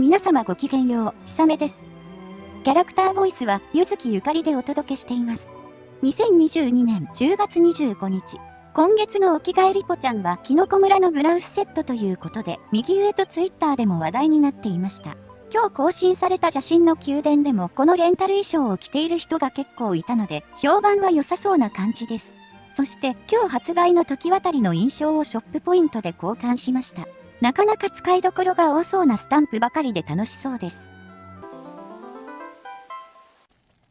皆様ごきげんよう、ひさめです。キャラクターボイスは、ゆずきゆかりでお届けしています。2022年10月25日。今月のお着替えリポちゃんは、キノコ村のブラウスセットということで、右上とツイッターでも話題になっていました。今日更新された写真の宮殿でも、このレンタル衣装を着ている人が結構いたので、評判は良さそうな感じです。そして今日発売の時渡りの印象をショップポイントで交換しました。なかなか使いどころが多そうなスタンプばかりで楽しそうです。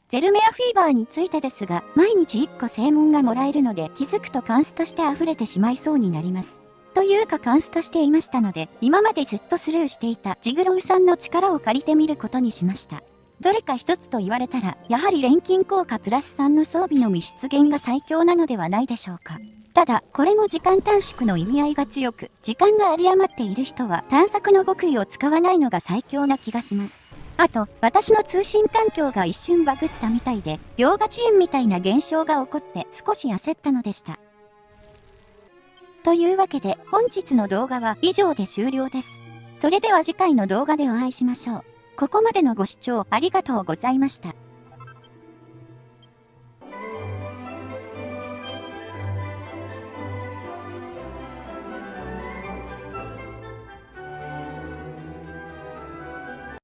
ゼルメアフィーバーについてですが、毎日1個正門がもらえるので気づくとカンスとして溢れてしまいそうになります。というかカンスとしていましたので、今までずっとスルーしていたジグロウさんの力を借りてみることにしました。どれか一つと言われたら、やはり錬金効果プラス3の装備の密出現が最強なのではないでしょうか。ただ、これも時間短縮の意味合いが強く、時間が有り余っている人は探索の極意を使わないのが最強な気がします。あと、私の通信環境が一瞬バグったみたいで、秒が遅延みたいな現象が起こって少し焦ったのでした。というわけで、本日の動画は以上で終了です。それでは次回の動画でお会いしましょう。ここまでのご視聴ありがとうございました。